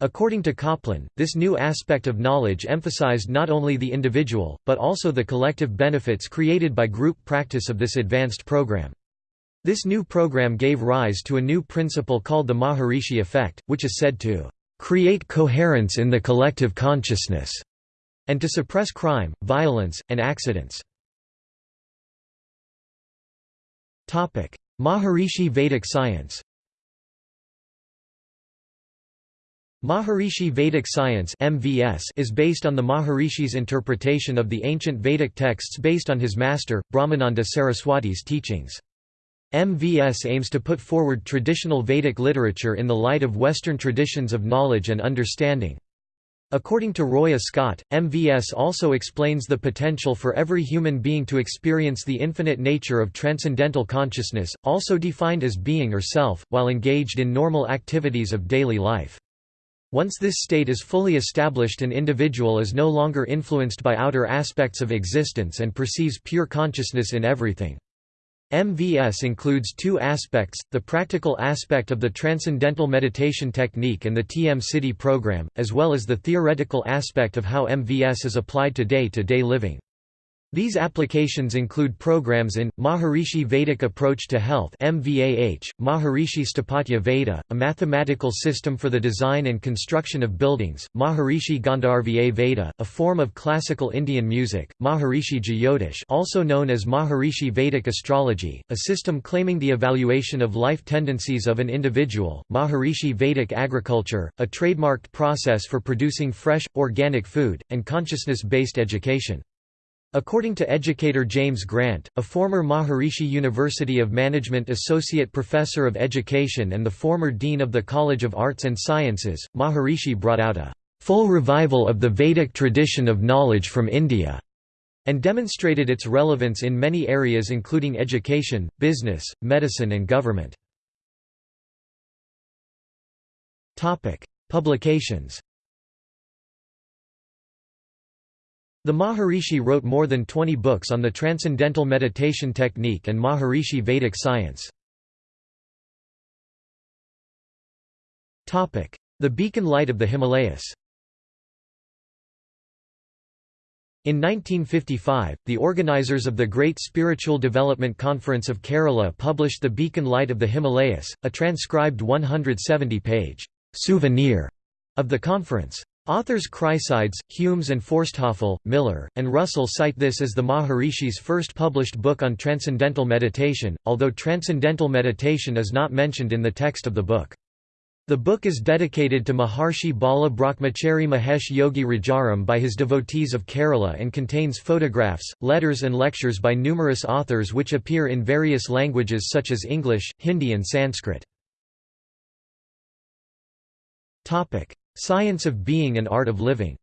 According to Coplin, this new aspect of knowledge emphasized not only the individual, but also the collective benefits created by group practice of this advanced program. This new program gave rise to a new principle called the Maharishi effect, which is said to create coherence in the collective consciousness, and to suppress crime, violence, and accidents. Maharishi Vedic science Maharishi Vedic Science (MVS) is based on the Maharishi's interpretation of the ancient Vedic texts based on his master, Brahmananda Saraswati's teachings. MVS aims to put forward traditional Vedic literature in the light of Western traditions of knowledge and understanding. According to Roya Scott, MVS also explains the potential for every human being to experience the infinite nature of transcendental consciousness, also defined as being or self, while engaged in normal activities of daily life. Once this state is fully established an individual is no longer influenced by outer aspects of existence and perceives pure consciousness in everything. MVS includes two aspects, the practical aspect of the Transcendental Meditation Technique and the TM-Sidhi program, as well as the theoretical aspect of how MVS is applied to day-to-day -day living. These applications include programs in, Maharishi Vedic Approach to Health MVAH, Maharishi Sthapatya Veda, a mathematical system for the design and construction of buildings, Maharishi Gandharva Veda, a form of classical Indian music, Maharishi Jyotish also known as Maharishi Vedic Astrology, a system claiming the evaluation of life tendencies of an individual, Maharishi Vedic Agriculture, a trademarked process for producing fresh, organic food, and consciousness-based education. According to educator James Grant, a former Maharishi University of Management Associate Professor of Education and the former Dean of the College of Arts and Sciences, Maharishi brought out a full revival of the Vedic tradition of knowledge from India and demonstrated its relevance in many areas including education, business, medicine and government. Publications The Maharishi wrote more than 20 books on the Transcendental Meditation Technique and Maharishi Vedic science. The Beacon Light of the Himalayas In 1955, the organizers of the Great Spiritual Development Conference of Kerala published The Beacon Light of the Himalayas, a transcribed 170-page souvenir of the conference. Authors Chrysides, Humes and Forsthoefel, Miller, and Russell cite this as the Maharishi's first published book on transcendental meditation, although transcendental meditation is not mentioned in the text of the book. The book is dedicated to Maharshi Bala Brahmachari Mahesh Yogi Rajaram by his devotees of Kerala and contains photographs, letters and lectures by numerous authors which appear in various languages such as English, Hindi and Sanskrit. Science of Being and Art of Living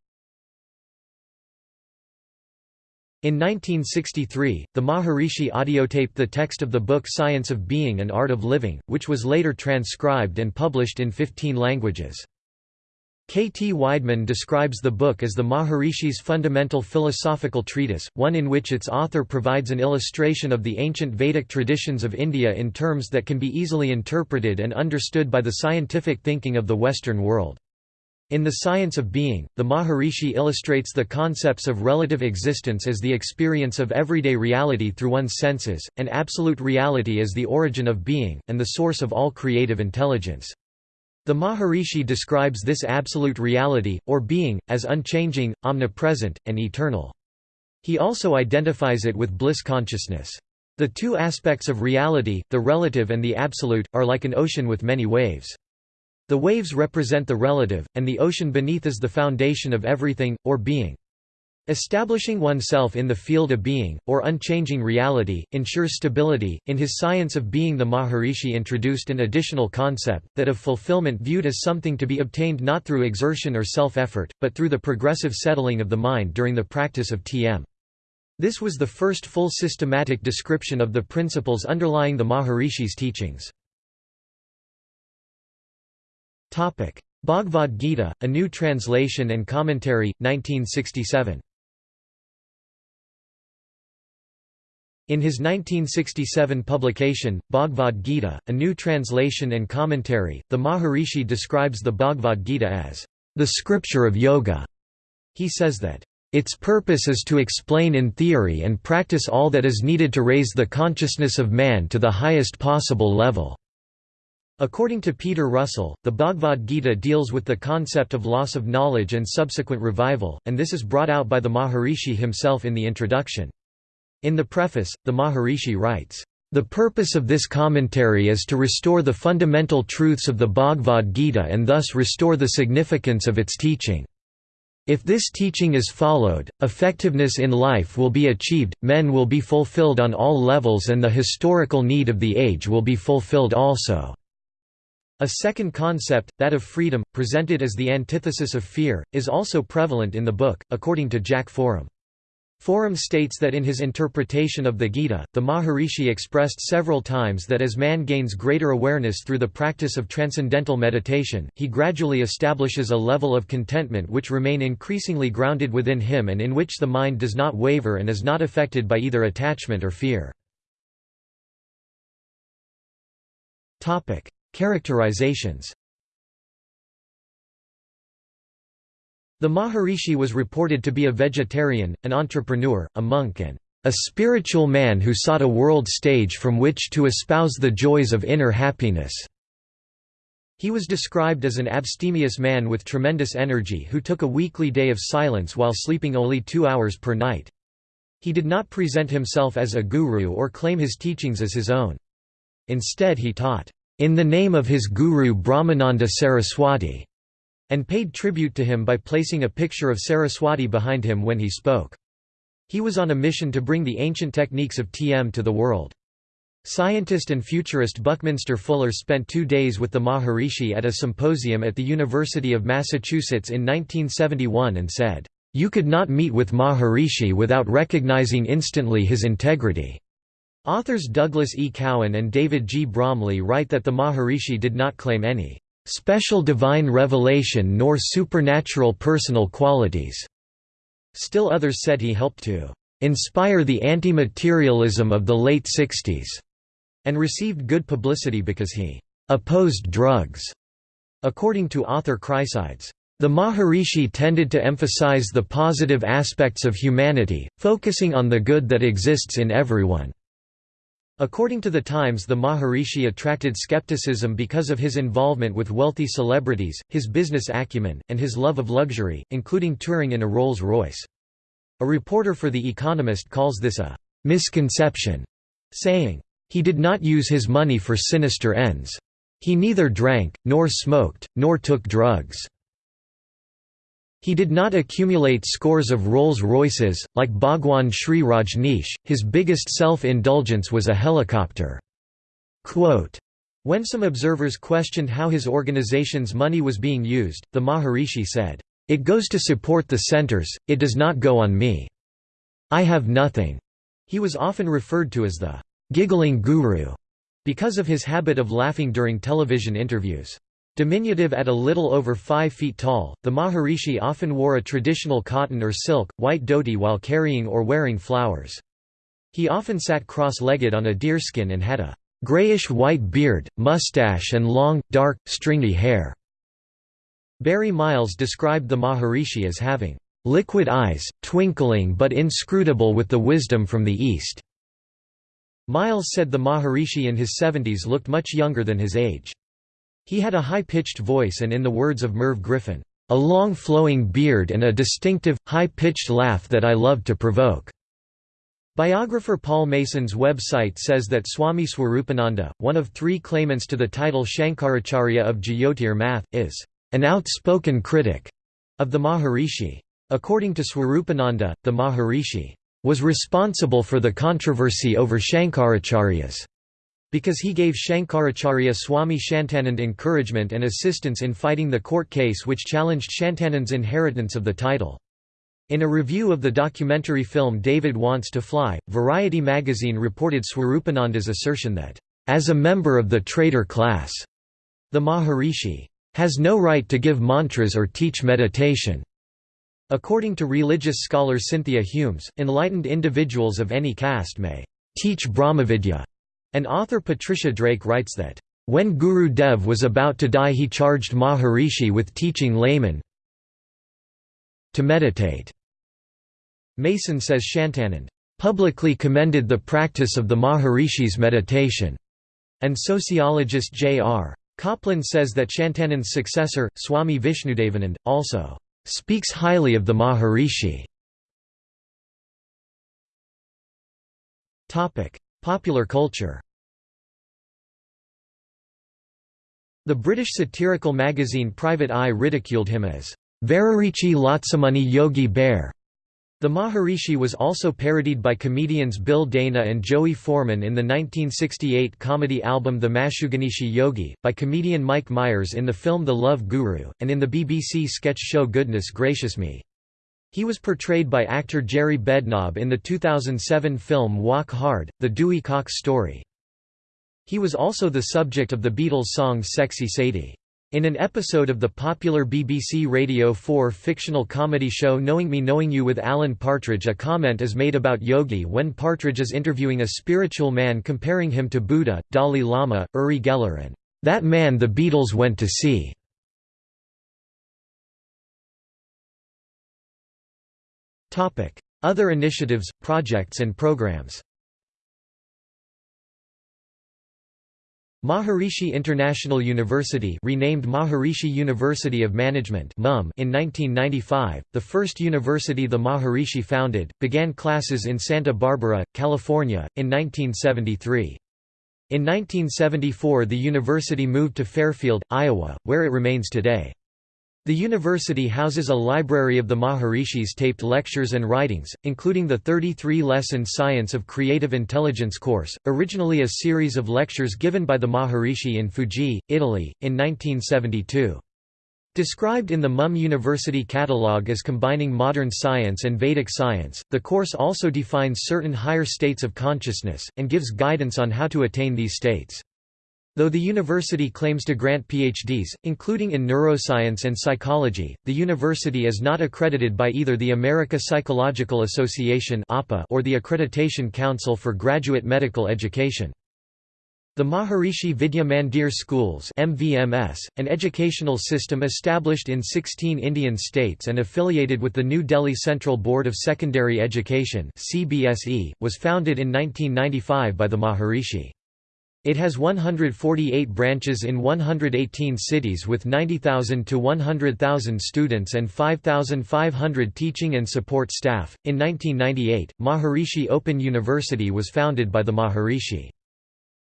In 1963, the Maharishi audiotaped the text of the book Science of Being and Art of Living, which was later transcribed and published in 15 languages. K. T. Weidman describes the book as the Maharishi's fundamental philosophical treatise, one in which its author provides an illustration of the ancient Vedic traditions of India in terms that can be easily interpreted and understood by the scientific thinking of the Western world. In The Science of Being, the Maharishi illustrates the concepts of relative existence as the experience of everyday reality through one's senses, and absolute reality as the origin of being, and the source of all creative intelligence. The Maharishi describes this absolute reality, or being, as unchanging, omnipresent, and eternal. He also identifies it with bliss consciousness. The two aspects of reality, the relative and the absolute, are like an ocean with many waves. The waves represent the relative, and the ocean beneath is the foundation of everything, or being. Establishing oneself in the field of being, or unchanging reality, ensures stability. In his Science of Being, the Maharishi introduced an additional concept, that of fulfillment viewed as something to be obtained not through exertion or self effort, but through the progressive settling of the mind during the practice of TM. This was the first full systematic description of the principles underlying the Maharishi's teachings. Bhagavad Gita, A New Translation and Commentary, 1967. In his 1967 publication, Bhagavad Gita, A New Translation and Commentary, the Maharishi describes the Bhagavad Gita as, "...the scripture of yoga." He says that, "...its purpose is to explain in theory and practice all that is needed to raise the consciousness of man to the highest possible level." According to Peter Russell, the Bhagavad Gita deals with the concept of loss of knowledge and subsequent revival, and this is brought out by the Maharishi himself in the introduction. In the preface, the Maharishi writes, "...the purpose of this commentary is to restore the fundamental truths of the Bhagavad Gita and thus restore the significance of its teaching. If this teaching is followed, effectiveness in life will be achieved, men will be fulfilled on all levels and the historical need of the age will be fulfilled also." A second concept, that of freedom, presented as the antithesis of fear, is also prevalent in the book, according to Jack Forem. Forem states that in his interpretation of the Gita, the Maharishi expressed several times that as man gains greater awareness through the practice of transcendental meditation, he gradually establishes a level of contentment which remain increasingly grounded within him and in which the mind does not waver and is not affected by either attachment or fear. Characterizations The Maharishi was reported to be a vegetarian, an entrepreneur, a monk and a spiritual man who sought a world stage from which to espouse the joys of inner happiness. He was described as an abstemious man with tremendous energy who took a weekly day of silence while sleeping only two hours per night. He did not present himself as a guru or claim his teachings as his own. Instead he taught, "...in the name of his guru Brahmananda Saraswati." and paid tribute to him by placing a picture of Saraswati behind him when he spoke. He was on a mission to bring the ancient techniques of TM to the world. Scientist and futurist Buckminster Fuller spent two days with the Maharishi at a symposium at the University of Massachusetts in 1971 and said, "...you could not meet with Maharishi without recognizing instantly his integrity." Authors Douglas E. Cowan and David G. Bromley write that the Maharishi did not claim any special divine revelation nor supernatural personal qualities. Still others said he helped to inspire the anti-materialism of the late 60s, and received good publicity because he opposed drugs. According to author Chrysides, the Maharishi tended to emphasize the positive aspects of humanity, focusing on the good that exists in everyone. According to the Times the Maharishi attracted skepticism because of his involvement with wealthy celebrities, his business acumen, and his love of luxury, including touring in a Rolls-Royce. A reporter for The Economist calls this a «misconception», saying, «He did not use his money for sinister ends. He neither drank, nor smoked, nor took drugs. He did not accumulate scores of Rolls-Royces, like Bhagwan Sri Rajneesh, his biggest self-indulgence was a helicopter." Quote, when some observers questioned how his organization's money was being used, the Maharishi said, "'It goes to support the centers, it does not go on me. I have nothing." He was often referred to as the "'giggling guru' because of his habit of laughing during television interviews. Diminutive at a little over 5 feet tall, the Maharishi often wore a traditional cotton or silk, white dhoti while carrying or wearing flowers. He often sat cross-legged on a deerskin and had a grayish-white beard, mustache and long, dark, stringy hair. Barry Miles described the Maharishi as having liquid eyes, twinkling but inscrutable with the wisdom from the East. Miles said the Maharishi in his 70s looked much younger than his age. He had a high-pitched voice and in the words of Merv Griffin, "...a long flowing beard and a distinctive, high-pitched laugh that I loved to provoke." Biographer Paul Mason's website says that Swami Swarupananda, one of three claimants to the title Shankaracharya of Jyotir Math, is an outspoken critic of the Maharishi. According to Swarupananda, the Maharishi was responsible for the controversy over Shankaracharyas because he gave Shankaracharya Swami Shantanand encouragement and assistance in fighting the court case which challenged Shantanand's inheritance of the title. In a review of the documentary film David Wants to Fly, Variety magazine reported Swarupananda's assertion that, "...as a member of the trader class," the Maharishi has no right to give mantras or teach meditation. According to religious scholar Cynthia Humes, enlightened individuals of any caste may teach Brahmavidya and author Patricia Drake writes that, "...when Guru Dev was about to die he charged Maharishi with teaching laymen to meditate." Mason says Shantanand, "...publicly commended the practice of the Maharishi's meditation." And sociologist J.R. Coplin says that Shantanand's successor, Swami Vishnudevanand, also speaks highly of the Maharishi. Popular culture The British satirical magazine Private Eye ridiculed him as Veririchi Lotsamoney Yogi Bear, The Maharishi was also parodied by comedians Bill Dana and Joey Forman in the 1968 comedy album The Mashuganishi Yogi, by comedian Mike Myers in the film The Love Guru, and in the BBC sketch show Goodness Gracious Me. He was portrayed by actor Jerry Bednob in the 2007 film Walk Hard, The Dewey Cox Story. He was also the subject of the Beatles song Sexy Sadie. In an episode of the popular BBC Radio 4 fictional comedy show Knowing Me Knowing You with Alan Partridge a comment is made about Yogi when Partridge is interviewing a spiritual man comparing him to Buddha, Dalai Lama, Uri Geller and, "...that man the Beatles went to see." Other initiatives, projects and programs Maharishi International University renamed Maharishi University of Management in 1995, the first university the Maharishi founded, began classes in Santa Barbara, California, in 1973. In 1974 the university moved to Fairfield, Iowa, where it remains today. The university houses a library of the Maharishi's taped lectures and writings, including the 33-lesson Science of Creative Intelligence course, originally a series of lectures given by the Maharishi in Fiuggi, Italy, in 1972. Described in the MUM University catalogue as combining modern science and Vedic science, the course also defines certain higher states of consciousness, and gives guidance on how to attain these states. Though the university claims to grant PhDs, including in neuroscience and psychology, the university is not accredited by either the America Psychological Association or the Accreditation Council for Graduate Medical Education. The Maharishi Vidya Mandir Schools MVMS, an educational system established in 16 Indian states and affiliated with the New Delhi Central Board of Secondary Education CBSE, was founded in 1995 by the Maharishi. It has 148 branches in 118 cities with 90,000 to 100,000 students and 5,500 teaching and support staff. In 1998, Maharishi Open University was founded by the Maharishi.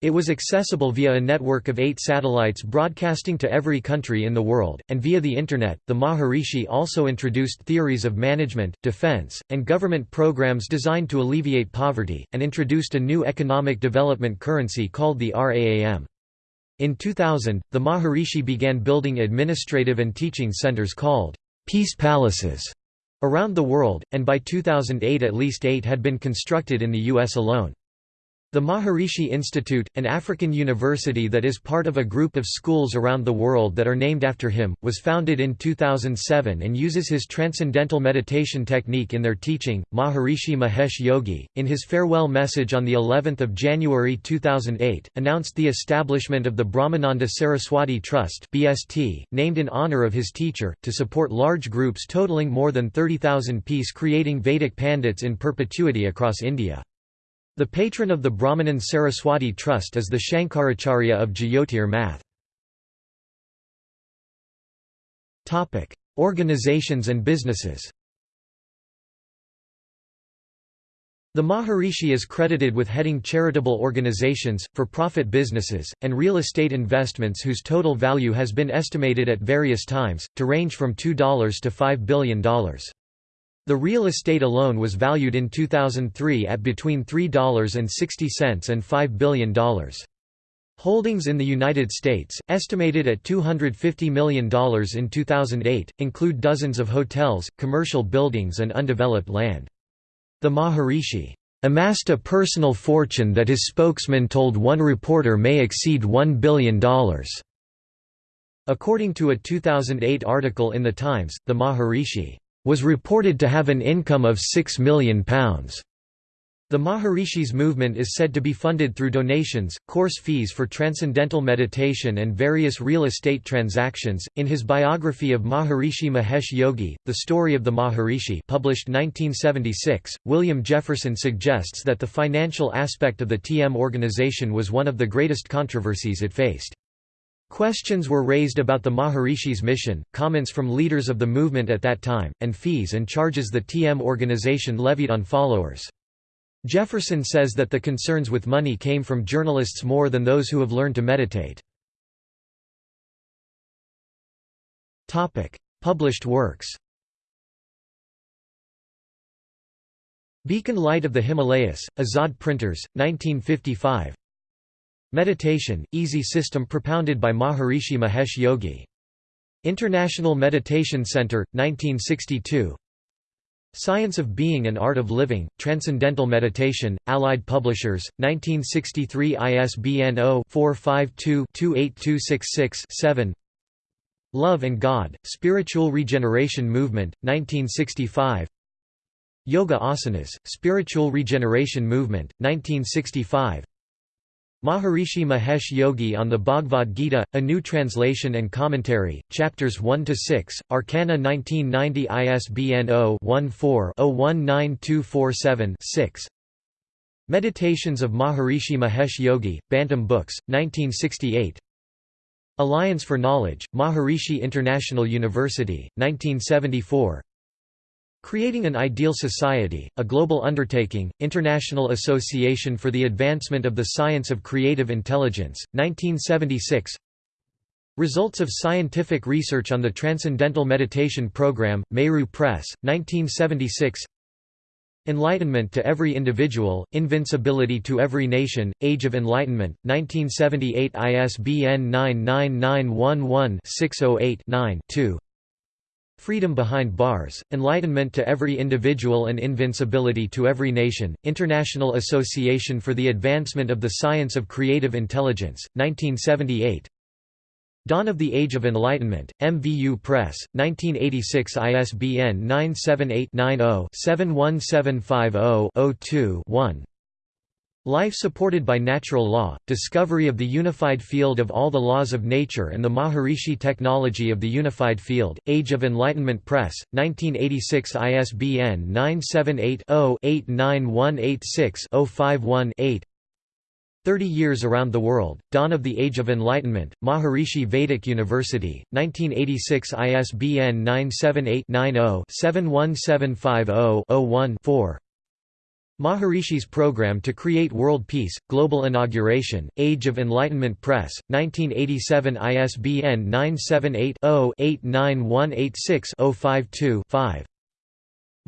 It was accessible via a network of eight satellites broadcasting to every country in the world, and via the Internet. The Maharishi also introduced theories of management, defense, and government programs designed to alleviate poverty, and introduced a new economic development currency called the RAM. In 2000, the Maharishi began building administrative and teaching centers called Peace Palaces around the world, and by 2008 at least eight had been constructed in the U.S. alone. The Maharishi Institute, an African university that is part of a group of schools around the world that are named after him, was founded in 2007 and uses his transcendental meditation technique in their teaching. Maharishi Mahesh Yogi, in his farewell message on the 11th of January 2008, announced the establishment of the Brahmananda Saraswati Trust (BST), named in honor of his teacher, to support large groups totaling more than 30,000 peace creating Vedic pandits in perpetuity across India. The patron of the Brahmanan Saraswati Trust is the Shankaracharya of Jyotir Math. Organizations and businesses The Maharishi is credited with heading charitable organizations, for-profit businesses, and real estate investments whose total value has been estimated at various times, to range from $2 to $5 billion. The real estate alone was valued in 2003 at between $3.60 and $5 billion. Holdings in the United States, estimated at $250 million in 2008, include dozens of hotels, commercial buildings and undeveloped land. The Maharishi amassed a personal fortune that his spokesman told one reporter may exceed $1 billion. According to a 2008 article in The Times, the Maharishi was reported to have an income of £6 million. The Maharishi's movement is said to be funded through donations, course fees for transcendental meditation, and various real estate transactions. In his biography of Maharishi Mahesh Yogi, The Story of the Maharishi, published 1976, William Jefferson suggests that the financial aspect of the TM organization was one of the greatest controversies it faced. Questions were raised about the Maharishi's mission, comments from leaders of the movement at that time, and fees and charges the TM organization levied on followers. Jefferson says that the concerns with money came from journalists more than those who have learned to meditate. Published works Beacon Light of the Himalayas, Azad Printers, 1955 Meditation, Easy System propounded by Maharishi Mahesh Yogi. International Meditation Center, 1962 Science of Being and Art of Living, Transcendental Meditation, Allied Publishers, 1963 ISBN 0-452-28266-7 Love and God, Spiritual Regeneration Movement, 1965 Yoga Asanas, Spiritual Regeneration Movement, 1965 Maharishi Mahesh Yogi on the Bhagavad Gita, a new translation and commentary, chapters 1–6, Arcana 1990 ISBN 0-14-019247-6 Meditations of Maharishi Mahesh Yogi, Bantam Books, 1968 Alliance for Knowledge, Maharishi International University, 1974 Creating an Ideal Society, a Global Undertaking, International Association for the Advancement of the Science of Creative Intelligence, 1976 Results of Scientific Research on the Transcendental Meditation Program, Meru Press, 1976 Enlightenment to Every Individual, Invincibility to Every Nation, Age of Enlightenment, 1978 ISBN 99911 608 9 2 Freedom Behind Bars, Enlightenment to Every Individual and Invincibility to Every Nation, International Association for the Advancement of the Science of Creative Intelligence, 1978 Dawn of the Age of Enlightenment, MVU Press, 1986 ISBN 978 90 71750 2 one Life supported by natural law, discovery of the unified field of all the laws of nature and the Maharishi technology of the unified field, Age of Enlightenment Press, 1986 ISBN 978-0-89186-051-8 30 Years Around the World, Dawn of the Age of Enlightenment, Maharishi Vedic University, 1986 ISBN 978 90 71750 01 4 Maharishi's program to create world peace, global inauguration, Age of Enlightenment Press, 1987 ISBN 978-0-89186-052-5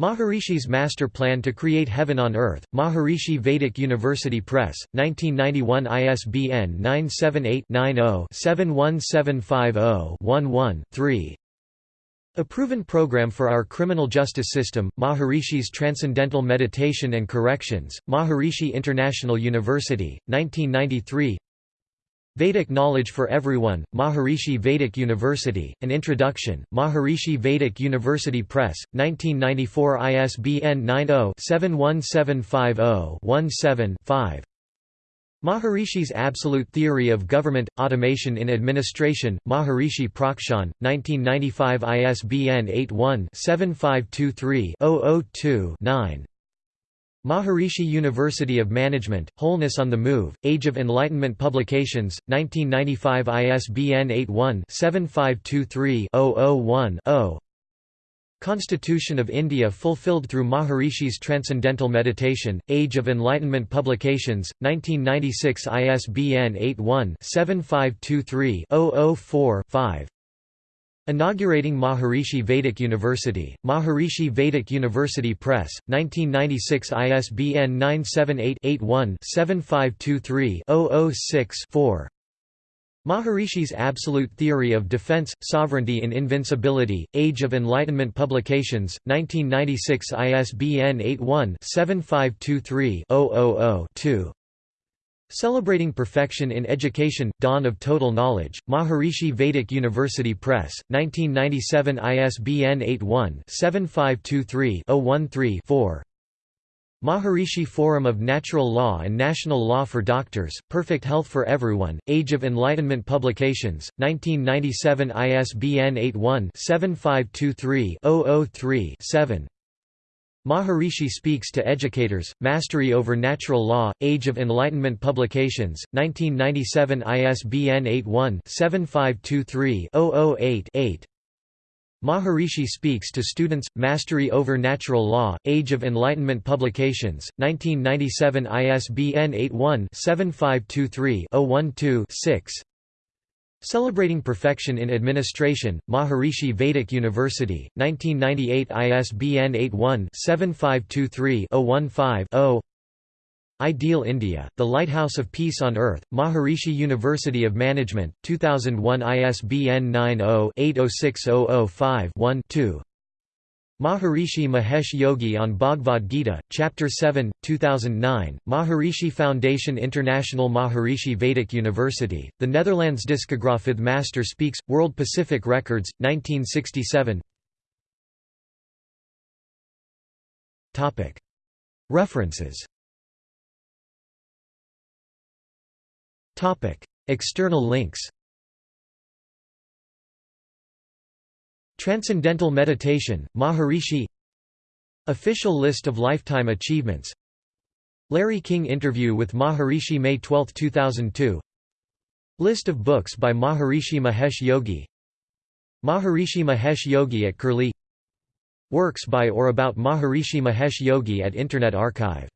Maharishi's Master Plan to Create Heaven on Earth, Maharishi Vedic University Press, 1991 ISBN 978 90 71750 11 3 a proven program for our criminal justice system, Maharishi's Transcendental Meditation and Corrections, Maharishi International University, 1993 Vedic Knowledge for Everyone, Maharishi Vedic University, An Introduction, Maharishi Vedic University Press, 1994 ISBN 90-71750-17-5 Maharishi's Absolute Theory of Government, Automation in Administration, Maharishi Prakashan, 1995 ISBN 81-7523-002-9 Maharishi University of Management, Wholeness on the Move, Age of Enlightenment Publications, 1995 ISBN 81-7523-001-0 Constitution of India fulfilled through Maharishi's Transcendental Meditation, Age of Enlightenment Publications, 1996 ISBN 81-7523-004-5 Inaugurating Maharishi Vedic University, Maharishi Vedic University Press, 1996 ISBN 978 81 7523 006 4 Maharishi's Absolute Theory of Defense, Sovereignty and Invincibility, Age of Enlightenment Publications, 1996 ISBN 81-7523-000-2 Celebrating Perfection in Education, Dawn of Total Knowledge, Maharishi Vedic University Press, 1997 ISBN 81-7523-013-4 Maharishi Forum of Natural Law and National Law for Doctors, Perfect Health for Everyone, Age of Enlightenment Publications, 1997 ISBN 81-7523-003-7 Maharishi Speaks to Educators, Mastery over Natural Law, Age of Enlightenment Publications, 1997 ISBN 81-7523-008-8 Maharishi speaks to students, Mastery over Natural Law, Age of Enlightenment Publications, 1997 ISBN 81-7523-012-6 Celebrating Perfection in Administration, Maharishi Vedic University, 1998 ISBN 81-7523-015-0 Ideal India, The Lighthouse of Peace on Earth, Maharishi University of Management, 2001 ISBN 90-806005-1-2 Maharishi Mahesh Yogi on Bhagavad Gita, Chapter 7, 2009, Maharishi Foundation International Maharishi Vedic University, The Netherlands Discographic Master Speaks, World Pacific Records, 1967 References External links Transcendental Meditation, Maharishi Official list of lifetime achievements Larry King interview with Maharishi May 12, 2002 List of books by Maharishi Mahesh Yogi Maharishi Mahesh Yogi at Curlie Works by or about Maharishi Mahesh Yogi at Internet Archive